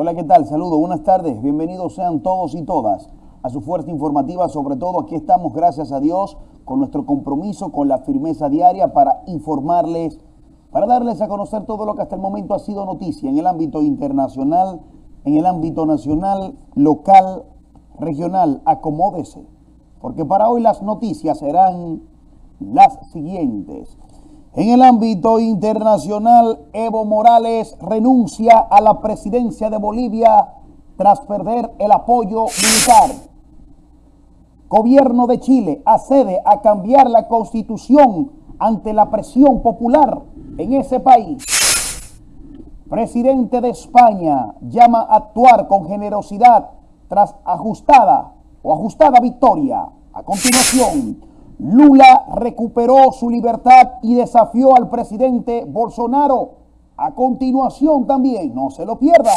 Hola, ¿qué tal? Saludos, buenas tardes. Bienvenidos sean todos y todas a su fuerza informativa. Sobre todo, aquí estamos, gracias a Dios, con nuestro compromiso, con la firmeza diaria para informarles, para darles a conocer todo lo que hasta el momento ha sido noticia en el ámbito internacional, en el ámbito nacional, local, regional. Acomódese, porque para hoy las noticias serán las siguientes. En el ámbito internacional, Evo Morales renuncia a la presidencia de Bolivia tras perder el apoyo militar. Gobierno de Chile accede a cambiar la constitución ante la presión popular en ese país. Presidente de España llama a actuar con generosidad tras ajustada o ajustada victoria. A continuación, Lula recuperó su libertad y desafió al presidente Bolsonaro. A continuación también, no se lo pierda.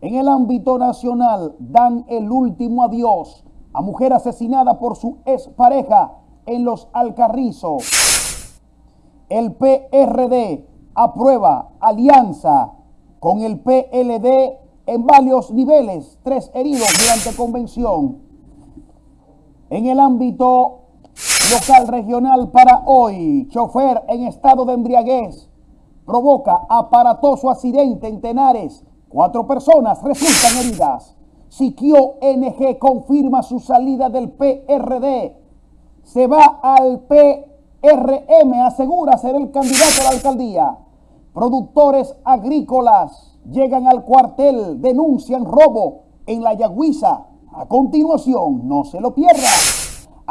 En el ámbito nacional dan el último adiós a mujer asesinada por su expareja en los Alcarrizos. El PRD aprueba alianza con el PLD en varios niveles, tres heridos durante convención. En el ámbito local regional para hoy. Chofer en estado de embriaguez provoca aparatoso accidente en Tenares. Cuatro personas resultan heridas. Siquio NG confirma su salida del PRD. Se va al PRM, asegura ser el candidato a la alcaldía. Productores agrícolas llegan al cuartel, denuncian robo en la Yagüiza. A continuación, no se lo pierda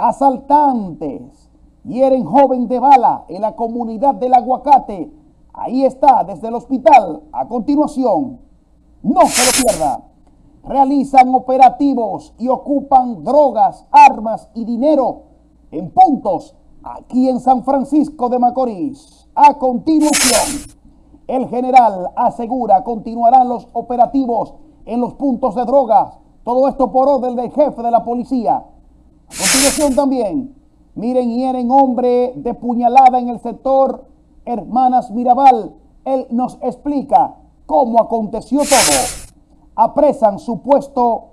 asaltantes hieren joven de bala en la comunidad del aguacate. Ahí está, desde el hospital. A continuación, no se lo pierda. Realizan operativos y ocupan drogas, armas y dinero en puntos aquí en San Francisco de Macorís. A continuación, el general asegura continuarán los operativos en los puntos de drogas. Todo esto por orden del jefe de la policía. Continuación también, miren, hieren hombre de puñalada en el sector Hermanas Mirabal. Él nos explica cómo aconteció todo. Apresan supuesto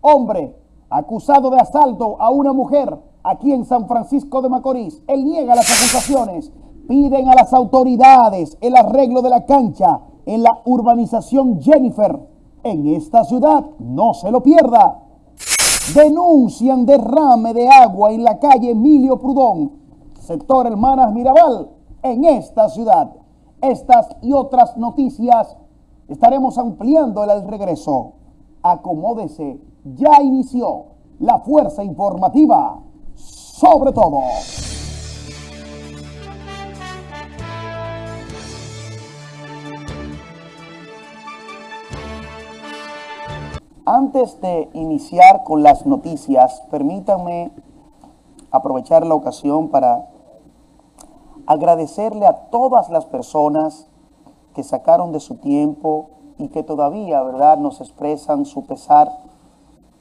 hombre acusado de asalto a una mujer aquí en San Francisco de Macorís. Él niega las acusaciones. Piden a las autoridades el arreglo de la cancha en la urbanización Jennifer en esta ciudad. No se lo pierda denuncian derrame de agua en la calle Emilio Prudón, sector Hermanas Mirabal, en esta ciudad. Estas y otras noticias estaremos ampliando el regreso. Acomódese, ya inició la fuerza informativa sobre todo. Antes de iniciar con las noticias, permítanme aprovechar la ocasión para agradecerle a todas las personas que sacaron de su tiempo y que todavía, ¿verdad?, nos expresan su pesar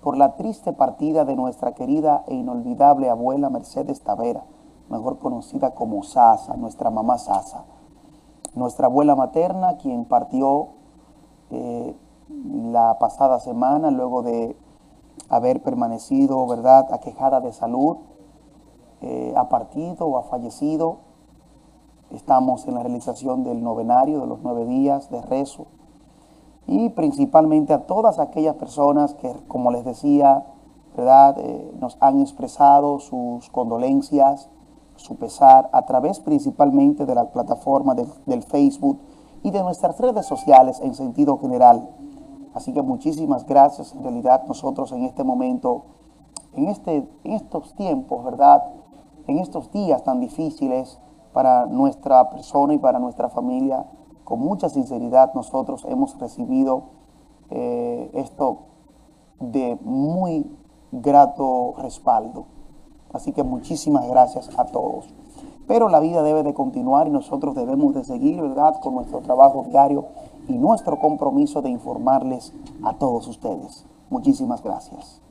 por la triste partida de nuestra querida e inolvidable abuela Mercedes Tavera, mejor conocida como Sasa, nuestra mamá Sasa. Nuestra abuela materna, quien partió eh, la pasada semana, luego de haber permanecido, ¿verdad?, aquejada de salud, eh, ha partido o ha fallecido. Estamos en la realización del novenario de los nueve días de rezo y principalmente a todas aquellas personas que, como les decía, ¿verdad?, eh, nos han expresado sus condolencias, su pesar, a través principalmente de la plataforma del Facebook y de nuestras redes sociales en sentido general. Así que muchísimas gracias. En realidad nosotros en este momento, en, este, en estos tiempos, ¿verdad? En estos días tan difíciles para nuestra persona y para nuestra familia, con mucha sinceridad nosotros hemos recibido eh, esto de muy grato respaldo. Así que muchísimas gracias a todos. Pero la vida debe de continuar y nosotros debemos de seguir, ¿verdad?, con nuestro trabajo diario y nuestro compromiso de informarles a todos ustedes. Muchísimas gracias.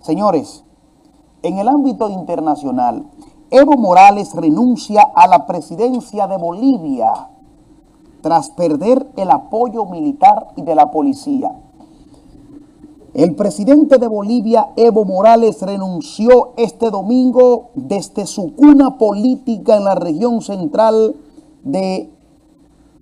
Señores, en el ámbito internacional, Evo Morales renuncia a la presidencia de Bolivia tras perder el apoyo militar y de la policía. El presidente de Bolivia, Evo Morales, renunció este domingo desde su cuna política en la región central de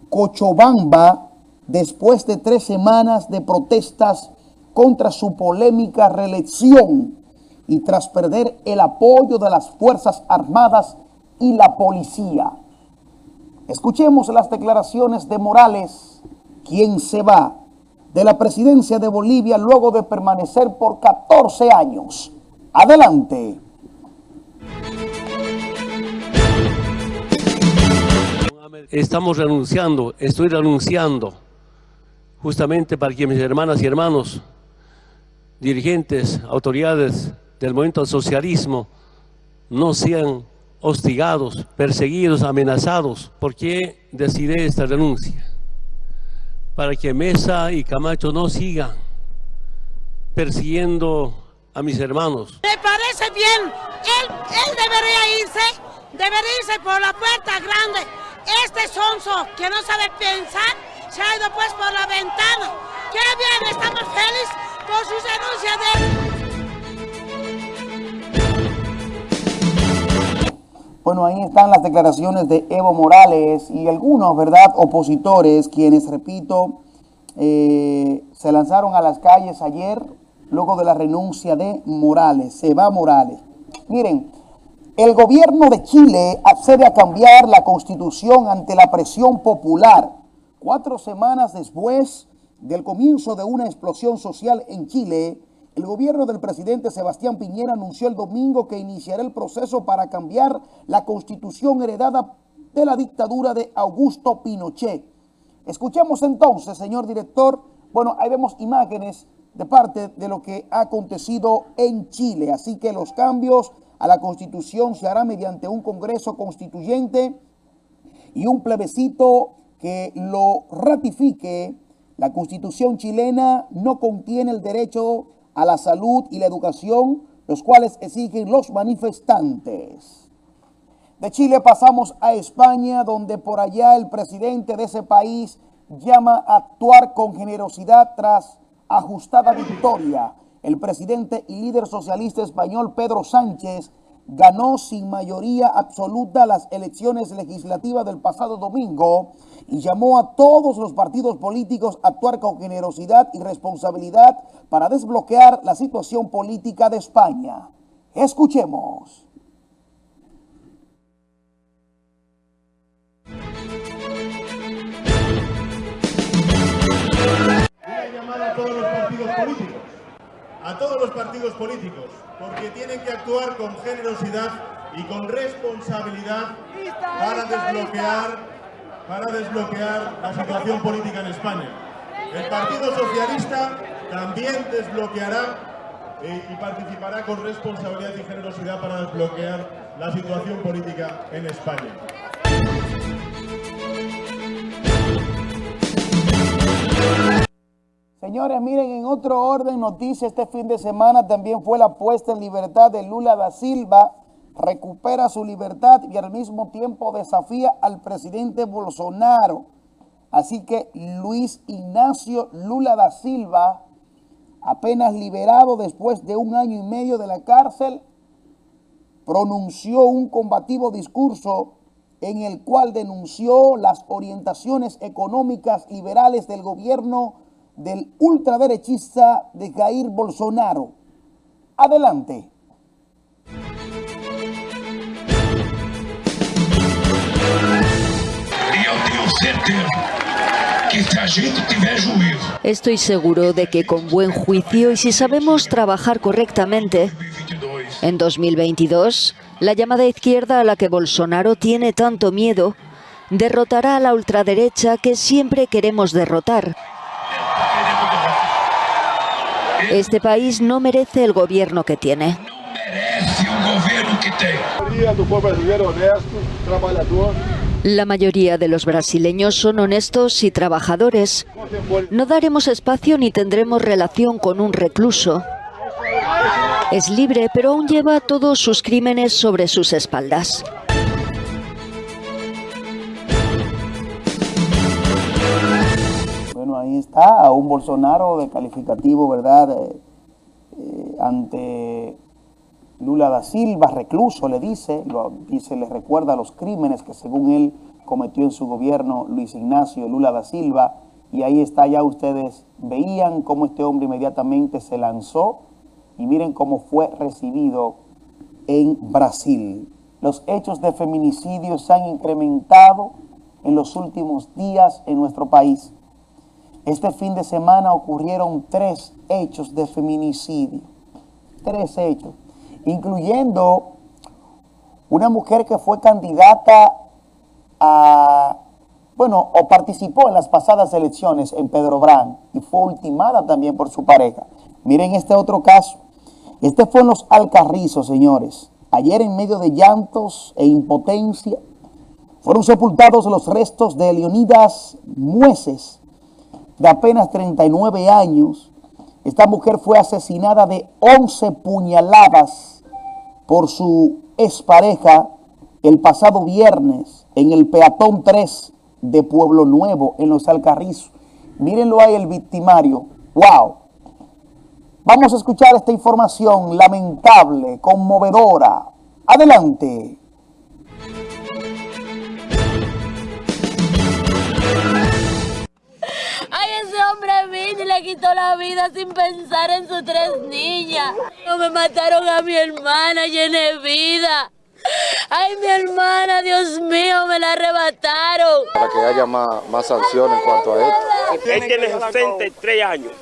Cochabamba, después de tres semanas de protestas contra su polémica reelección y tras perder el apoyo de las Fuerzas Armadas y la policía. Escuchemos las declaraciones de Morales, quien se va de la presidencia de Bolivia luego de permanecer por 14 años. Adelante. Estamos renunciando, estoy renunciando, justamente para que mis hermanas y hermanos, dirigentes, autoridades del movimiento del socialismo, no sean hostigados, perseguidos, amenazados. ¿Por qué decidí esta renuncia? Para que Mesa y Camacho no sigan persiguiendo a mis hermanos. Me parece bien, él, él debería irse, debería irse por la puerta grande. Este sonso que no sabe pensar se ha ido pues por la ventana. ¡Qué bien! Estamos felices por su renuncia de... Bueno, ahí están las declaraciones de Evo Morales y algunos, ¿verdad?, opositores, quienes, repito, eh, se lanzaron a las calles ayer luego de la renuncia de Morales. Se va Morales. Miren, el gobierno de Chile accede a cambiar la constitución ante la presión popular. Cuatro semanas después del comienzo de una explosión social en Chile, el gobierno del presidente Sebastián Piñera anunció el domingo que iniciará el proceso para cambiar la constitución heredada de la dictadura de Augusto Pinochet. Escuchemos entonces, señor director, bueno, ahí vemos imágenes de parte de lo que ha acontecido en Chile. Así que los cambios a la constitución se harán mediante un congreso constituyente y un plebiscito que lo ratifique. La constitución chilena no contiene el derecho a la salud y la educación, los cuales exigen los manifestantes. De Chile pasamos a España, donde por allá el presidente de ese país llama a actuar con generosidad tras ajustada victoria. El presidente y líder socialista español Pedro Sánchez ganó sin mayoría absoluta las elecciones legislativas del pasado domingo y llamó a todos los partidos políticos a actuar con generosidad y responsabilidad para desbloquear la situación política de España. Escuchemos. A todos los partidos políticos, porque tienen que actuar con generosidad y con responsabilidad para desbloquear para desbloquear la situación política en España. El Partido Socialista también desbloqueará eh, y participará con responsabilidad y generosidad para desbloquear la situación política en España. Señores, miren, en otro orden, noticia este fin de semana también fue la puesta en libertad de Lula da Silva, recupera su libertad y al mismo tiempo desafía al presidente Bolsonaro. Así que Luis Ignacio Lula da Silva, apenas liberado después de un año y medio de la cárcel, pronunció un combativo discurso en el cual denunció las orientaciones económicas liberales del gobierno del ultraderechista de Jair Bolsonaro. Adelante. Estoy seguro de que con buen juicio y si sabemos trabajar correctamente, en 2022, la llamada izquierda a la que Bolsonaro tiene tanto miedo derrotará a la ultraderecha que siempre queremos derrotar. Este país no merece el gobierno que tiene. La mayoría de los brasileños son honestos y trabajadores. No daremos espacio ni tendremos relación con un recluso. Es libre, pero aún lleva todos sus crímenes sobre sus espaldas. Ahí está, a un Bolsonaro de calificativo, ¿verdad? Eh, eh, ante Lula da Silva, recluso, le dice, lo, dice, le recuerda los crímenes que según él cometió en su gobierno Luis Ignacio Lula da Silva, y ahí está, ya ustedes veían cómo este hombre inmediatamente se lanzó, y miren cómo fue recibido en Brasil. Los hechos de feminicidio se han incrementado en los últimos días en nuestro país. Este fin de semana ocurrieron tres hechos de feminicidio. Tres hechos incluyendo una mujer que fue candidata a, bueno, o participó en las pasadas elecciones en Pedro Brán y fue ultimada también por su pareja. Miren este otro caso. Este fue en los Alcarrizos, señores. Ayer en medio de llantos e impotencia fueron sepultados los restos de Leonidas Mueces, de apenas 39 años. Esta mujer fue asesinada de 11 puñaladas por su expareja el pasado viernes en el Peatón 3 de Pueblo Nuevo, en los Alcarrizos. Mírenlo ahí el victimario. ¡Wow! Vamos a escuchar esta información lamentable, conmovedora. Adelante. Le quitó la vida sin pensar en sus tres niñas. No me mataron a mi hermana vida. Ay, mi hermana, Dios mío, me la arrebataron. Para que haya más, más sanciones en cuanto a esto. Él tiene 63 años.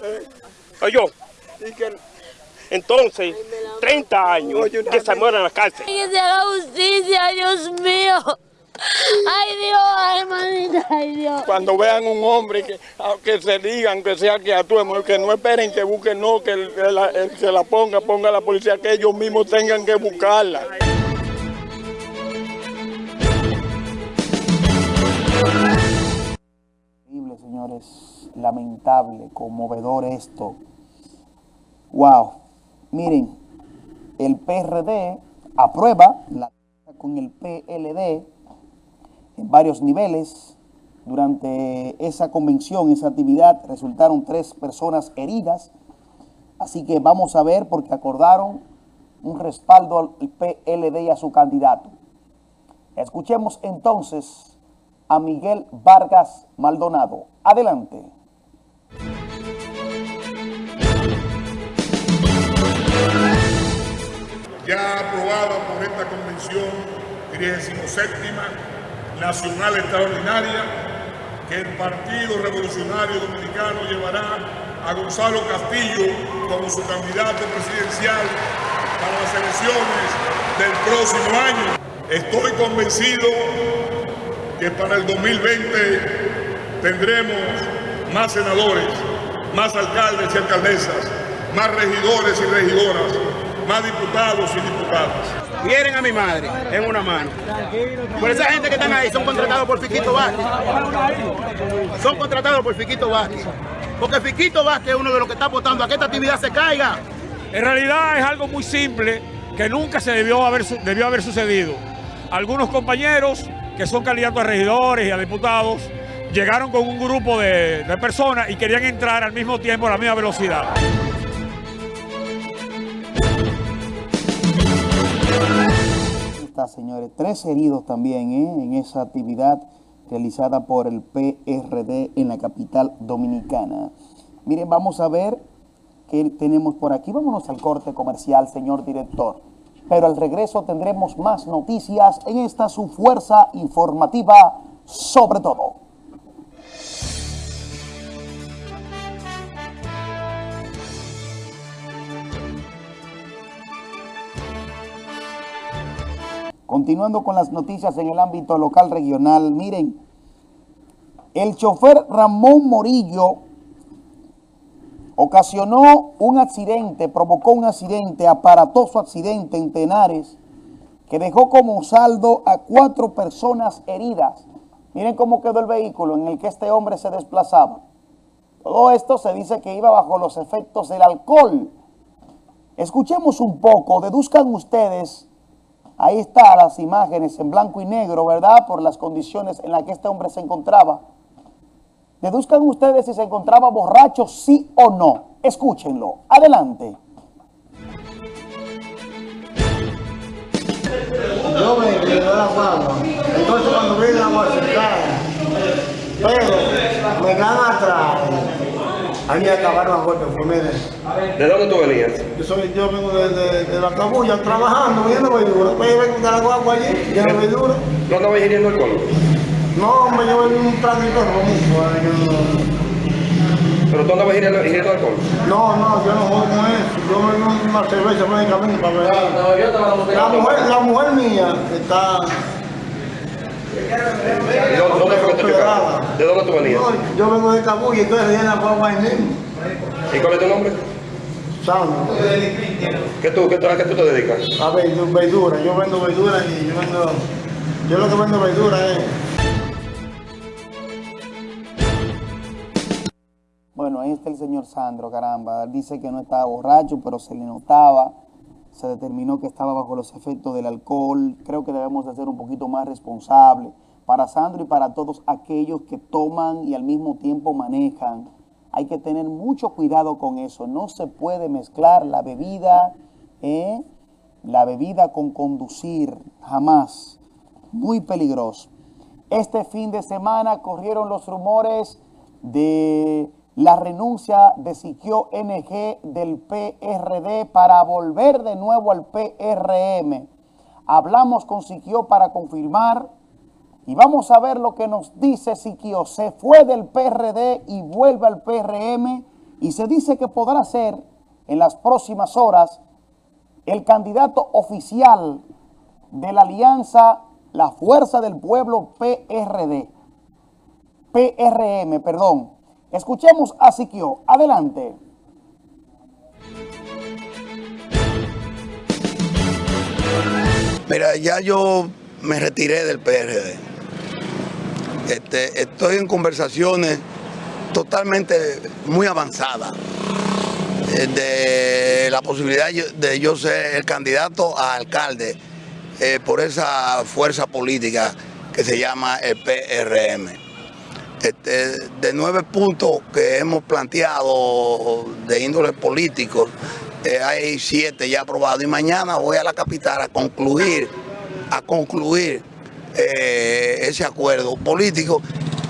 Oye, entonces, 30 años que se muera en la cárcel. Que se haga justicia, Dios mío. Ay Dios, ay manita, ay Dios. Cuando vean un hombre que, que se digan que sea que actúe, que no esperen que busquen, no, que el, se la ponga, ponga la policía, que ellos mismos tengan que buscarla. Increíble, señores, lamentable, conmovedor esto. Wow, miren, el PRD aprueba la con el PLD en varios niveles. Durante esa convención, esa actividad, resultaron tres personas heridas. Así que vamos a ver porque acordaron un respaldo al PLD y a su candidato. Escuchemos entonces a Miguel Vargas Maldonado. Adelante. Ya aprobada por esta convención 37 nacional extraordinaria que el Partido Revolucionario Dominicano llevará a Gonzalo Castillo como su candidato presidencial para las elecciones del próximo año. Estoy convencido que para el 2020 tendremos más senadores, más alcaldes y alcaldesas, más regidores y regidoras, más diputados y diputadas vienen a mi madre en una mano. Por esa gente que están ahí son contratados por Fiquito Vázquez. Son contratados por Fiquito Vázquez. Porque Fiquito Vázquez es uno de los que está apostando a que esta actividad se caiga. En realidad es algo muy simple que nunca se debió haber, haber sucedido. Algunos compañeros que son candidatos a regidores y a diputados llegaron con un grupo de personas y querían entrar al mismo tiempo a la misma velocidad. Señores. Tres heridos también ¿eh? en esa actividad realizada por el PRD en la capital dominicana. Miren, vamos a ver qué tenemos por aquí. Vámonos al corte comercial, señor director. Pero al regreso tendremos más noticias en esta su fuerza informativa sobre todo. Continuando con las noticias en el ámbito local regional, miren, el chofer Ramón Morillo ocasionó un accidente, provocó un accidente, aparatoso accidente en Tenares, que dejó como saldo a cuatro personas heridas. Miren cómo quedó el vehículo en el que este hombre se desplazaba. Todo esto se dice que iba bajo los efectos del alcohol. Escuchemos un poco, deduzcan ustedes Ahí están las imágenes en blanco y negro, ¿verdad? Por las condiciones en las que este hombre se encontraba. Deduzcan ustedes si se encontraba borracho, sí o no. Escúchenlo. Adelante. Yo me quedé la. Entonces cuando la. Pero me dan atrás. A mí acabaron a golpe, fue mire. ¿De dónde tú venías? Yo, soy, yo vengo de, de, de la cabulla trabajando, viendo verdura. Pues yo vengo de la guagua allí, lleno de verdura. ¿No estabas ingiriendo alcohol? No, hombre, yo vengo un tránsito rojo. ¿Pero tú andabas ingiriendo, alcohol? No, no, yo no juego con eso. Yo vengo una cerveza camino para ver. La mujer, la mujer mía está... ¿Y dónde, dónde fue que te chocaron? ¿De dónde tú venías? No, yo vengo de Cabulla y estoy en la guagua ahí mismo. ¿Y cuál es tu nombre? Sandro. ¿Qué tú, qué, a qué tú te dedicas? A verdura, yo vendo verdura y yo vendo... Yo lo que vendo verdura es... Bueno, ahí está el señor Sandro, caramba. Dice que no estaba borracho, pero se le notaba. Se determinó que estaba bajo los efectos del alcohol. Creo que debemos de ser un poquito más responsables. Para Sandro y para todos aquellos que toman y al mismo tiempo manejan, hay que tener mucho cuidado con eso. No se puede mezclar la bebida, ¿eh? la bebida con conducir, jamás. Muy peligroso. Este fin de semana corrieron los rumores de la renuncia de Siquio NG del PRD para volver de nuevo al PRM. Hablamos con Siquio para confirmar y vamos a ver lo que nos dice Siquio. Se fue del PRD y vuelve al PRM y se dice que podrá ser en las próximas horas el candidato oficial de la alianza La Fuerza del Pueblo PRD. PRM, perdón. Escuchemos a Siquio. Adelante. Mira, ya yo me retiré del PRD. Este, estoy en conversaciones totalmente muy avanzadas eh, de la posibilidad de yo ser el candidato a alcalde eh, por esa fuerza política que se llama el PRM. Este, de nueve puntos que hemos planteado de índole político, eh, hay siete ya aprobados y mañana voy a la capital a concluir, a concluir eh, ese acuerdo político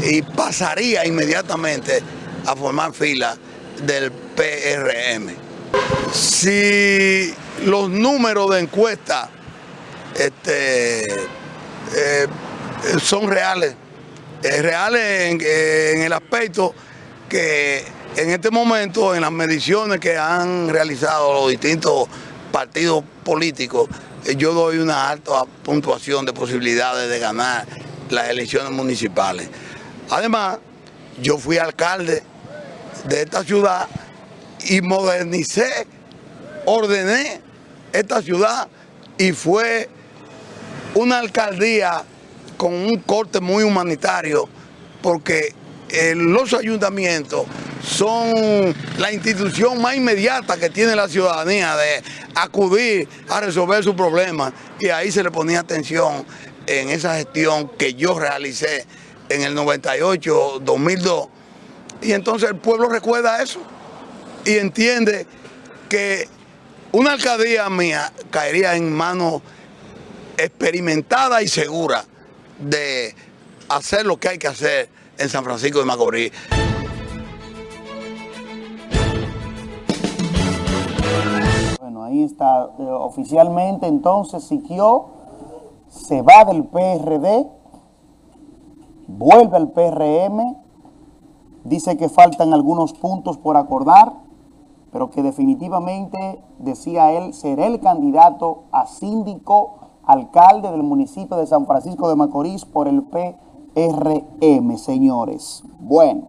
y pasaría inmediatamente a formar fila del PRM. Si los números de encuesta este, eh, son reales, es real en, el aspecto que en este momento, en las mediciones que han realizado los distintos partidos políticos, eh, yo doy una alta puntuación de posibilidades de ganar las elecciones municipales. Además, yo fui alcalde de esta ciudad y modernicé, ordené esta ciudad y fue una alcaldía con un corte muy humanitario, porque eh, los ayuntamientos son la institución más inmediata que tiene la ciudadanía de acudir a resolver sus problemas y ahí se le ponía atención en esa gestión que yo realicé en el 98-2002 y entonces el pueblo recuerda eso y entiende que una alcaldía mía caería en manos experimentada y segura de hacer lo que hay que hacer en San Francisco de Macorís. Bueno, ahí está. Eh, oficialmente entonces Siquio se va del PRD, vuelve al PRM, dice que faltan algunos puntos por acordar, pero que definitivamente, decía él, será el candidato a síndico alcalde del municipio de San Francisco de Macorís por el PRM, señores. Bueno,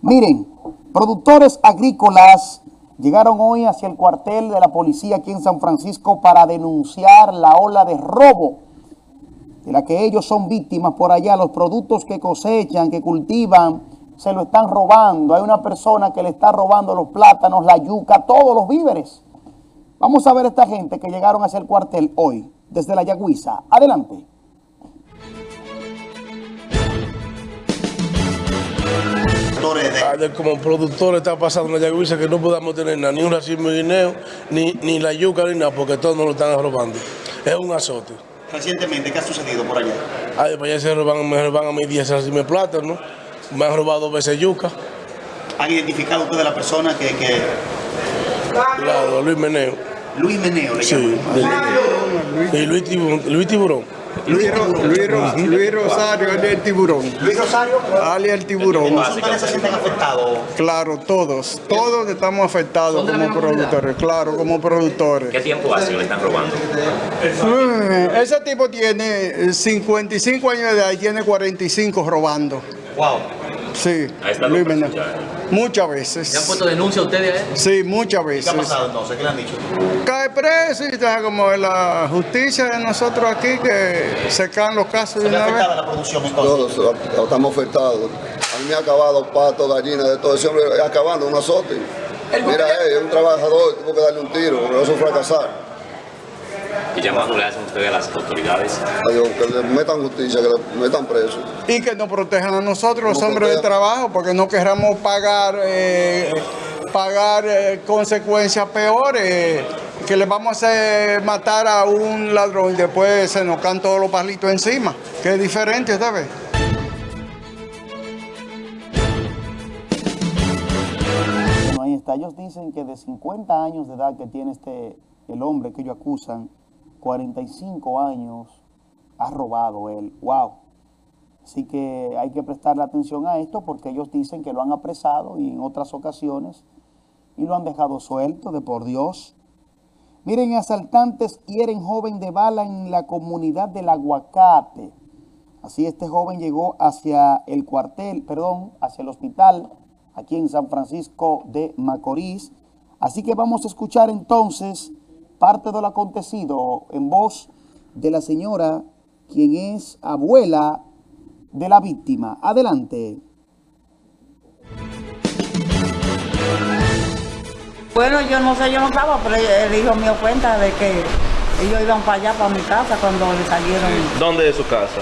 miren, productores agrícolas llegaron hoy hacia el cuartel de la policía aquí en San Francisco para denunciar la ola de robo de la que ellos son víctimas por allá. Los productos que cosechan, que cultivan, se lo están robando. Hay una persona que le está robando los plátanos, la yuca, todos los víveres. Vamos a ver a esta gente que llegaron hacia el cuartel hoy, desde la Yagüiza. Adelante. Productores de... Ah, de- como productores está pasando en la Yagüiza que no podamos tener nada, ni un racimo de guineo, ni, ni la yuca, ni nada, porque todos nos lo están robando. Es un azote. Recientemente, ¿qué ha sucedido por allá? Ay, para allá se roban, me roban a mis 10 racimos de plátano, me han robado dos veces yuca. ¿Han identificado ustedes la persona que... que... Claro, Luis Meneo. Luis Meneo le Sí, llaman. y Luis Tiburón. Luis Tiburón. Luis, Ro- Luis Ro- Luis Rosario, alias el tiburón. Luis Rosario. Alias el tiburón. ¿Ustedes se sienten afectados? Claro, todos. Todos estamos afectados como productores. Claro, como productores. ¿Qué tiempo hace que le están robando? Mm, Ese tipo tiene 55 años de edad y tiene 45 robando. Wow. Sí, Ahí está Luis. Muchas veces. ¿Le han puesto denuncia a ustedes a él? Sí, muchas ¿Qué veces. ha pasado entonces? ¿Qué le han dicho? Cae preso y está como la justicia de nosotros aquí que se caen los casos de ¿Se ve una vez. la producción entonces? Todos estamos afectados. A mí me ha acabado pato, gallina, de todo ese hombre acabando un azote. Mira, eh, es un trabajador, tuvo que darle un tiro, no eso fracasar. ¿Qué llamado le hacen ustedes a las autoridades? Adiós, que le metan justicia, que le metan preso. y que nos protejan a nosotros, los Nos hombres de trabajo, porque no querramos pagar eh, pagar eh, consecuencias peores, que le vamos a hacer matar a un ladrón y después se nos caen todos los palitos encima, que es diferente, ¿sabes? Bueno, ahí está. Ellos dicen que de 50 años de edad que tiene este el hombre que ellos acusan, 45 años ha robado él. Wow. Así que hay que prestarle atención a esto porque ellos dicen que lo han apresado y en otras ocasiones y lo han dejado suelto de por Dios. Miren, asaltantes hieren joven de bala en la comunidad del Aguacate. Así este joven llegó hacia el cuartel, perdón, hacia el hospital aquí en San Francisco de Macorís. Así que vamos a escuchar entonces parte de lo acontecido en voz de la señora, quien es abuela de la víctima. Adelante. Bueno, yo no sé, yo no estaba, pero el hijo mío cuenta de que ellos iban para allá, para mi casa, cuando le salieron ¿Dónde es su casa?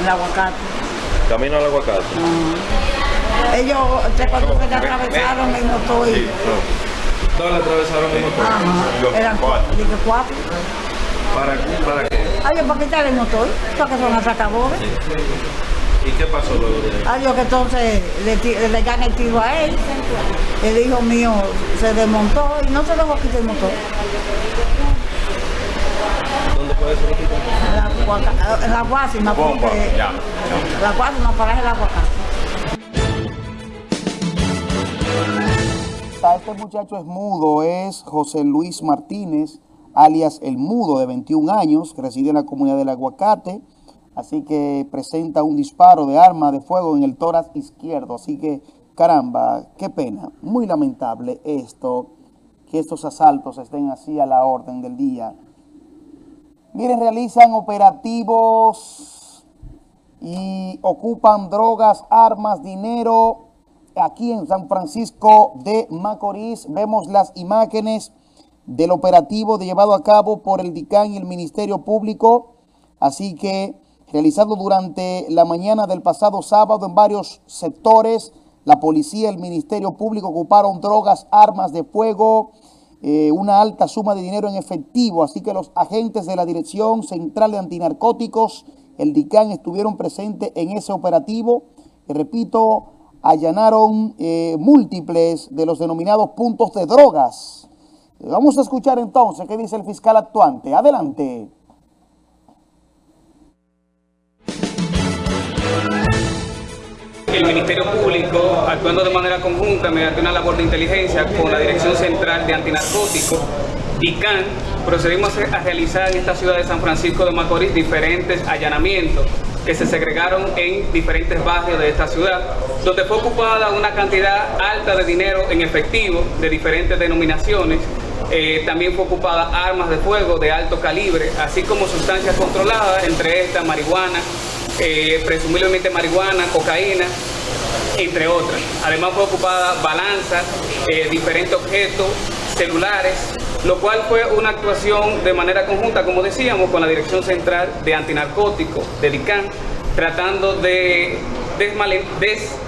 el aguacate. Camino al aguacate. Ellos, tres cuatro que atravesaron y no estoy. Sí, no. ¿Dónde atravesaron el motor? Ajá, eran cuatro. Dije cuatro. ¿Para, ¿Para qué? Ay, ¿para quitar el motor? Porque son atracadores. ¿Y qué pasó luego de eso? Ay, yo que entonces le, le dan el tiro a él. El hijo mío se desmontó y no se dejó quitar el motor. ¿Dónde puede ser? La, guaca- la guásima, porque Ya. la guásima para el aguacate. Este muchacho es mudo, es José Luis Martínez, alias El Mudo, de 21 años, que reside en la comunidad del Aguacate. Así que presenta un disparo de arma de fuego en el tórax izquierdo. Así que, caramba, qué pena. Muy lamentable esto, que estos asaltos estén así a la orden del día. Miren, realizan operativos y ocupan drogas, armas, dinero. Aquí en San Francisco de Macorís vemos las imágenes del operativo llevado a cabo por el DICAN y el Ministerio Público. Así que realizado durante la mañana del pasado sábado en varios sectores, la policía y el Ministerio Público ocuparon drogas, armas de fuego, eh, una alta suma de dinero en efectivo. Así que los agentes de la Dirección Central de Antinarcóticos, el DICAN, estuvieron presentes en ese operativo. Y repito, allanaron eh, múltiples de los denominados puntos de drogas. Vamos a escuchar entonces qué dice el fiscal actuante. Adelante. El Ministerio Público, actuando de manera conjunta mediante una labor de inteligencia con la Dirección Central de Antinarcóticos, DICAN, procedimos a realizar en esta ciudad de San Francisco de Macorís diferentes allanamientos que se segregaron en diferentes barrios de esta ciudad, donde fue ocupada una cantidad alta de dinero en efectivo de diferentes denominaciones. Eh, también fue ocupada armas de fuego de alto calibre, así como sustancias controladas, entre estas marihuana, eh, presumiblemente marihuana, cocaína, entre otras. Además fue ocupada balanzas, eh, diferentes objetos, celulares, lo cual fue una actuación de manera conjunta, como decíamos, con la Dirección Central de Antinarcóticos de DICAN, tratando de desmale-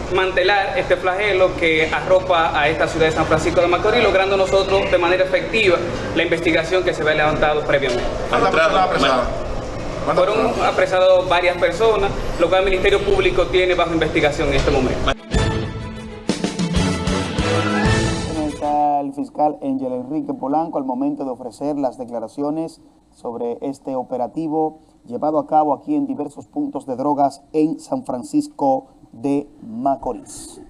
desmantelar este flagelo que arropa a esta ciudad de San Francisco de Macorís, logrando nosotros de manera efectiva la investigación que se había levantado previamente. Fueron apresados varias personas, lo cual el Ministerio Público tiene bajo investigación en este momento. El fiscal Ángel Enrique Polanco al momento de ofrecer las declaraciones sobre este operativo llevado a cabo aquí en diversos puntos de drogas en San Francisco de Macorís.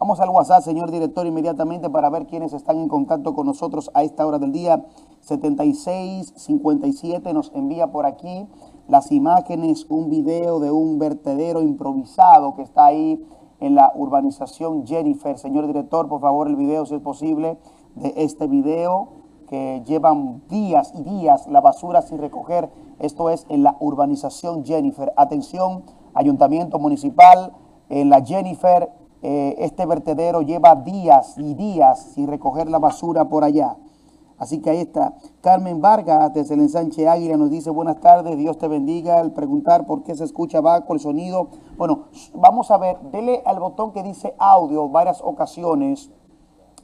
Vamos al WhatsApp, señor director, inmediatamente para ver quiénes están en contacto con nosotros a esta hora del día. 7657 nos envía por aquí las imágenes, un video de un vertedero improvisado que está ahí en la urbanización Jennifer. Señor director, por favor, el video, si es posible, de este video llevan días y días la basura sin recoger. Esto es en la urbanización Jennifer. Atención, ayuntamiento municipal, en la Jennifer, eh, este vertedero lleva días y días sin recoger la basura por allá. Así que ahí está. Carmen Vargas, desde el ensanche Águila, nos dice buenas tardes, Dios te bendiga. Al preguntar por qué se escucha bajo el sonido. Bueno, vamos a ver, dele al botón que dice audio varias ocasiones,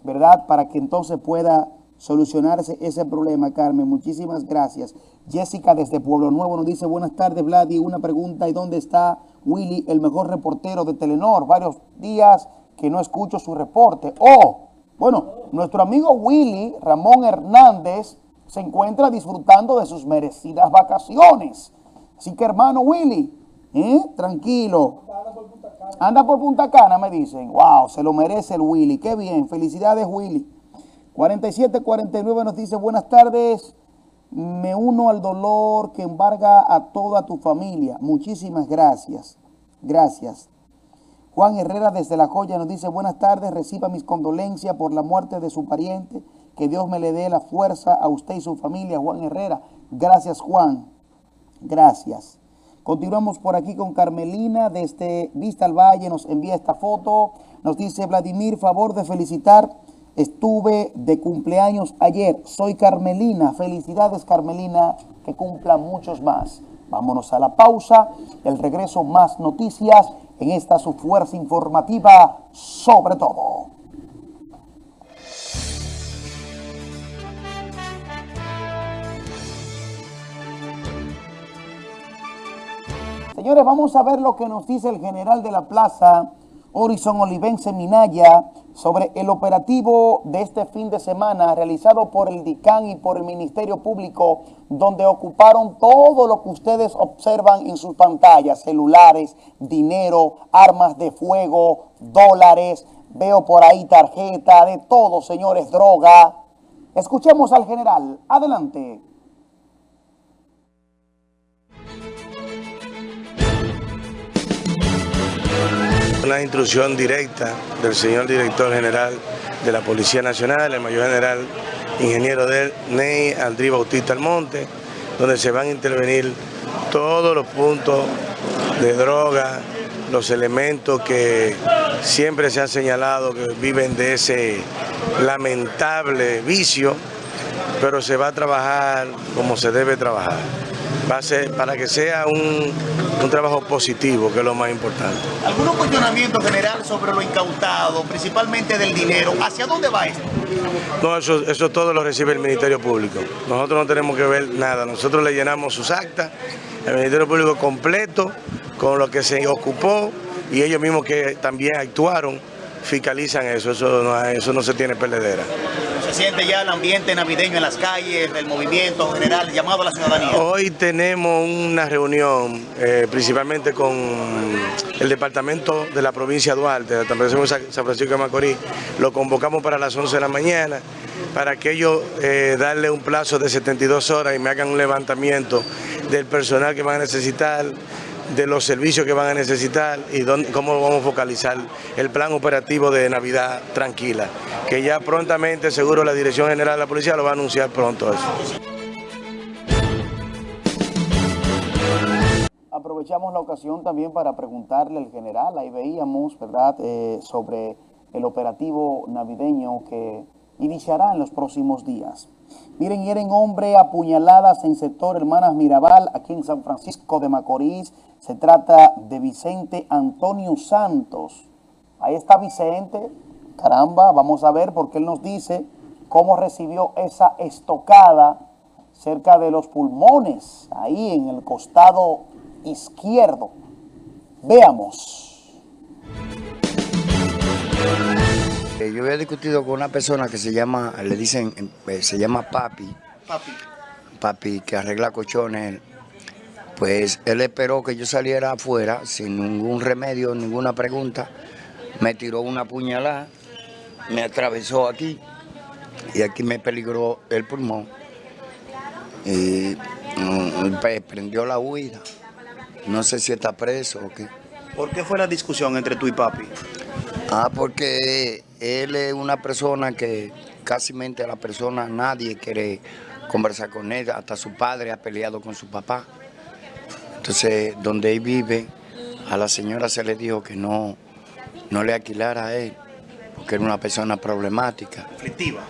¿verdad? Para que entonces pueda solucionarse ese problema, Carmen. Muchísimas gracias. Jessica desde Pueblo Nuevo nos dice buenas tardes, Vladi. Una pregunta, ¿y dónde está Willy, el mejor reportero de Telenor? Varios días que no escucho su reporte. Oh, bueno, nuestro amigo Willy Ramón Hernández se encuentra disfrutando de sus merecidas vacaciones. Así que hermano Willy, ¿eh? tranquilo. Anda por Punta Cana, me dicen. Wow, se lo merece el Willy. Qué bien. Felicidades, Willy. 4749 nos dice, buenas tardes. Me uno al dolor que embarga a toda tu familia. Muchísimas gracias. Gracias. Juan Herrera desde La Joya nos dice, buenas tardes, reciba mis condolencias por la muerte de su pariente. Que Dios me le dé la fuerza a usted y su familia, Juan Herrera. Gracias, Juan. Gracias. Continuamos por aquí con Carmelina desde Vista al Valle. Nos envía esta foto. Nos dice, Vladimir, favor de felicitar. Estuve de cumpleaños ayer. Soy Carmelina. Felicidades, Carmelina. Que cumpla muchos más. Vámonos a la pausa. El regreso, más noticias en esta su fuerza informativa sobre todo. Señores, vamos a ver lo que nos dice el general de la plaza, Horizon Olivense Minaya, sobre el operativo de este fin de semana realizado por el DICAN y por el Ministerio Público, donde ocuparon todo lo que ustedes observan en sus pantallas, celulares, dinero, armas de fuego, dólares, veo por ahí tarjeta, de todo, señores, droga. Escuchemos al general. Adelante. Una instrucción directa del señor director general de la Policía Nacional, el mayor general ingeniero de Ney Andrí Bautista Almonte, donde se van a intervenir todos los puntos de droga, los elementos que siempre se han señalado que viven de ese lamentable vicio, pero se va a trabajar como se debe trabajar. Va a ser para que sea un, un trabajo positivo, que es lo más importante. ¿Algunos cuestionamientos general sobre lo incautado, principalmente del dinero? ¿Hacia dónde va esto? No, eso, eso todo lo recibe el Ministerio Público. Nosotros no tenemos que ver nada. Nosotros le llenamos sus actas, el Ministerio Público completo, con lo que se ocupó y ellos mismos que también actuaron, fiscalizan eso. Eso no, eso no se tiene perdedera. ¿Se siente ya el ambiente navideño en las calles, el movimiento general, llamado a la ciudadanía? Hoy tenemos una reunión eh, principalmente con el departamento de la provincia de Duarte, de la San San Francisco de Macorís. Lo convocamos para las 11 de la mañana para que ellos eh, darle un plazo de 72 horas y me hagan un levantamiento del personal que van a necesitar, de los servicios que van a necesitar y dónde, cómo vamos a focalizar el plan operativo de Navidad tranquila, que ya prontamente seguro la Dirección General de la Policía lo va a anunciar pronto eso. Aprovechamos la ocasión también para preguntarle al general, ahí veíamos, ¿verdad?, eh, sobre el operativo navideño que iniciará en los próximos días. Miren, hieren hombre apuñaladas en sector Hermanas Mirabal, aquí en San Francisco de Macorís. Se trata de Vicente Antonio Santos. Ahí está Vicente. Caramba, vamos a ver porque él nos dice cómo recibió esa estocada cerca de los pulmones, ahí en el costado izquierdo. Veamos. Eh, Yo había discutido con una persona que se llama, le dicen, eh, se llama Papi, Papi. Papi, que arregla colchones. Pues él esperó que yo saliera afuera sin ningún remedio, ninguna pregunta. Me tiró una puñalada, me atravesó aquí y aquí me peligró el pulmón. Y mm, pues, prendió la huida. No sé si está preso o qué. ¿Por qué fue la discusión entre tú y papi? Ah, porque él es una persona que casi mente a la persona, nadie quiere conversar con él, hasta su padre ha peleado con su papá. Entonces, donde él vive, a la señora se le dijo que no, no le alquilara a él, porque era una persona problemática. Conflictiva.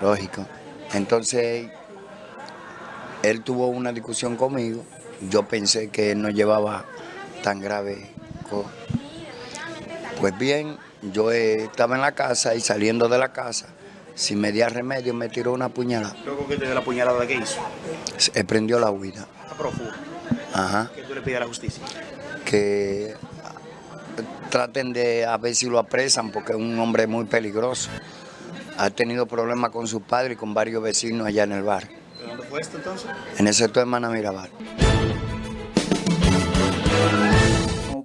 Lógico. Entonces, él tuvo una discusión conmigo. Yo pensé que él no llevaba tan grave cosa. Pues bien, yo eh, estaba en la casa y saliendo de la casa, sin media remedio, me tiró una puñalada. Luego que te dio la puñalada, ¿qué hizo? Se prendió la huida. A profundo. Ajá. ¿Qué tú le pides a la justicia? Que traten de a ver si lo apresan porque es un hombre muy peligroso. Ha tenido problemas con su padre y con varios vecinos allá en el bar. ¿De dónde fue esto entonces? En el sector Hermana Mirabal.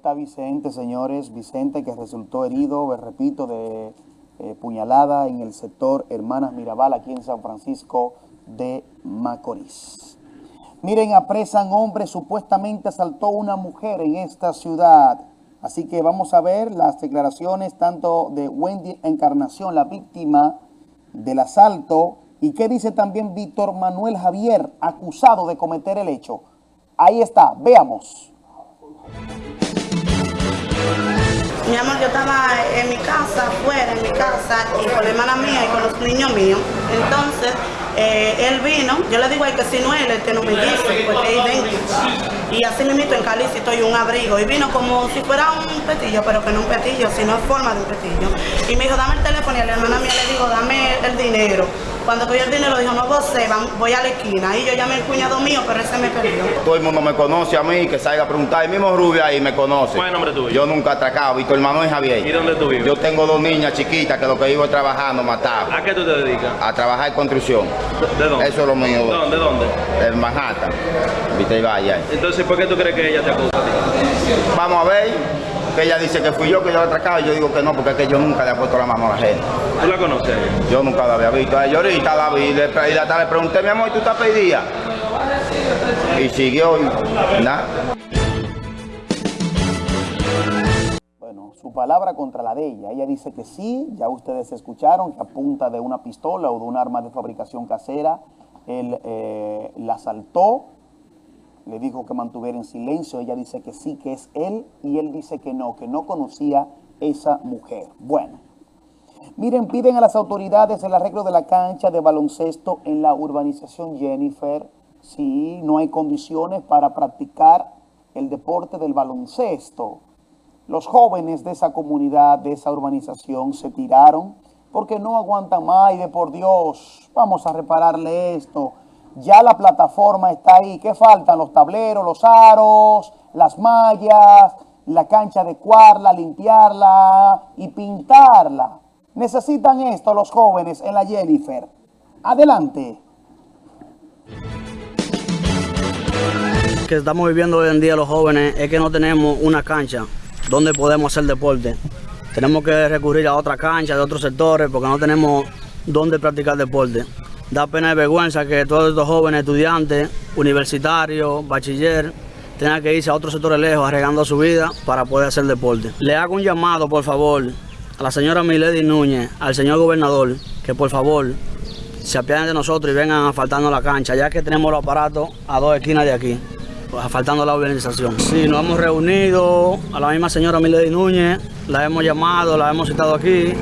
Está Vicente, señores. Vicente que resultó herido, repito, de eh, puñalada en el sector Hermanas Mirabal, aquí en San Francisco de Macorís. Miren, apresan hombre, supuestamente asaltó una mujer en esta ciudad. Así que vamos a ver las declaraciones tanto de Wendy Encarnación, la víctima del asalto, y qué dice también Víctor Manuel Javier, acusado de cometer el hecho. Ahí está, veamos. Mi amor, yo estaba en mi casa, afuera, en mi casa, y con la hermana mía y con los niños míos. Entonces, eh, él vino, yo le digo a él que si no es él, el que no me dice, porque es idéntico. Y así mismo en Calici estoy un abrigo. Y vino como si fuera un petillo, pero que no un petillo, sino en forma de un petillo. Y me dijo, dame el teléfono, y a la hermana mía le digo, dame el dinero. Cuando cogió el dinero, dijo, no gocé, voy a la esquina. Y yo llamé al cuñado mío, pero ese me perdió. Todo el mundo me conoce a mí, que salga a preguntar. El mismo Rubio ahí me conoce. ¿Cuál es el nombre tuyo? Yo nunca he atracado, Víctor Manuel Javier. ¿Y dónde tú vives? Yo tengo dos niñas chiquitas que lo que iba trabajando mataba. ¿A qué tú te dedicas? A trabajar en construcción. ¿De dónde? Eso es lo mío. ¿Dónde? ¿Dónde? En Manhattan. Viste, y vaya. Entonces, ¿por qué tú crees que ella te acusa a ti? Vamos a ver. Que ella dice que fui yo que yo la he atracado. Y yo digo que no, porque es que yo nunca le he puesto la mano a la gente. ¿Tú la conoces? Yo nunca la había visto. A ella ahorita la vi, le, le, le pregunté, mi amor, ¿tú estás pedida? Y siguió y nada. Su palabra contra la de ella. Ella dice que sí, ya ustedes escucharon, que a punta de una pistola o de un arma de fabricación casera, él eh, la asaltó, le dijo que mantuviera en silencio, ella dice que sí, que es él, y él dice que no, que no conocía esa mujer. Bueno, miren, piden a las autoridades el arreglo de la cancha de baloncesto en la urbanización Jennifer. Sí, no hay condiciones para practicar el deporte del baloncesto. Los jóvenes de esa comunidad, de esa urbanización, se tiraron porque no aguantan más y de por Dios, vamos a repararle esto. Ya la plataforma está ahí. ¿Qué faltan? Los tableros, los aros, las mallas, la cancha adecuarla, limpiarla y pintarla. Necesitan esto los jóvenes en la Jennifer. Adelante. que estamos viviendo hoy en día los jóvenes es que no tenemos una cancha donde podemos hacer deporte. Tenemos que recurrir a otra cancha de otros sectores porque no tenemos donde practicar deporte. Da pena y vergüenza que todos estos jóvenes estudiantes, universitarios, bachiller, tengan que irse a otros sectores lejos arreglando su vida para poder hacer deporte. Le hago un llamado, por favor, a la señora Milady Núñez, al señor gobernador, que por favor se apiaden de nosotros y vengan a faltarnos la cancha, ya que tenemos los aparatos a dos esquinas de aquí faltando la organización. Sí, nos hemos reunido a la misma señora Milady Núñez, la hemos llamado, la hemos citado aquí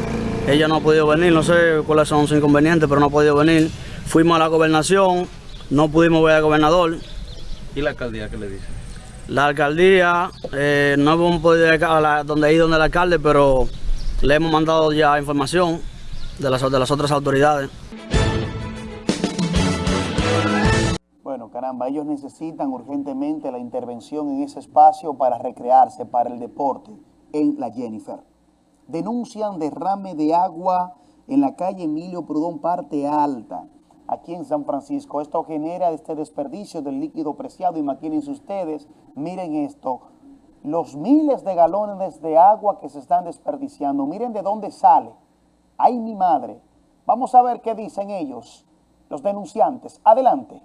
ella no ha podido venir, no sé cuáles son sus inconvenientes, pero no ha podido venir. Fuimos a la gobernación, no pudimos ver al gobernador. ¿Y la alcaldía qué le dice? La alcaldía, eh, no hemos podido ir a la- donde ir donde el alcalde, pero le hemos mandado ya información de las, de las otras autoridades. Caramba, ellos necesitan urgentemente la intervención en ese espacio para recrearse, para el deporte, en la Jennifer. Denuncian derrame de agua en la calle Emilio Prudón, parte alta, aquí en San Francisco. Esto genera este desperdicio del líquido preciado. Imagínense ustedes, miren esto, los miles de galones de agua que se están desperdiciando. Miren de dónde sale. ¡Ay, mi madre! Vamos a ver qué dicen ellos, los denunciantes. Adelante.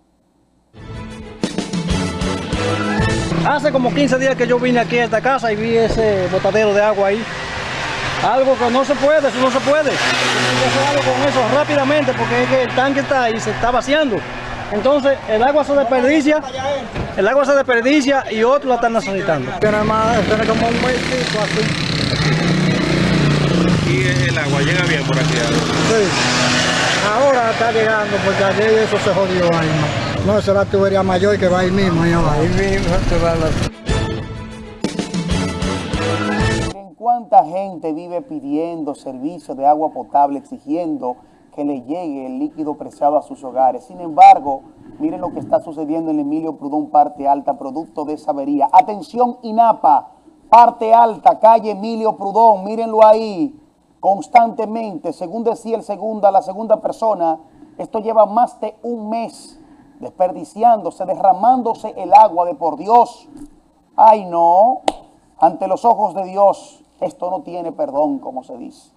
Hace como 15 días que yo vine aquí a esta casa y vi ese botadero de agua ahí. Algo que no se puede, eso no se puede. Hay que hacer algo con eso rápidamente porque es que el tanque está ahí, se está vaciando. Entonces el agua se desperdicia, el agua se desperdicia y otros la están necesitando. Tiene más, tiene como un mesito así. ¿Y el agua llega bien por aquí? Sí. Ahora está llegando porque ayer eso se jodió ahí. No, esa es la tubería mayor que va ahí mismo, allá abajo. Ahí mismo se va la... Miren cuánta gente vive pidiendo servicio de agua potable, exigiendo que le llegue el líquido preciado a sus hogares. Sin embargo, miren lo que está sucediendo en Emilio Prudón, parte alta, producto de esa avería. Atención, INAPA, parte alta, calle Emilio Prudón, mírenlo ahí, constantemente, según decía el segunda, la segunda persona, esto lleva más de un mes desperdiciándose, derramándose el agua de por Dios. Ay, no, ante los ojos de Dios, esto no tiene perdón, como se dice.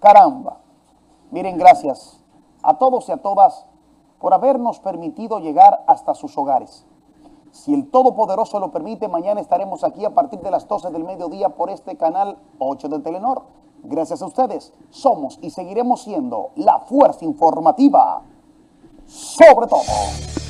Caramba. Miren, gracias a todos y a todas por habernos permitido llegar hasta sus hogares. Si el Todopoderoso lo permite, mañana estaremos aquí a partir de las 12 del mediodía por este canal 8 de Telenor. Gracias a ustedes, somos y seguiremos siendo la fuerza informativa 受不了倒霉。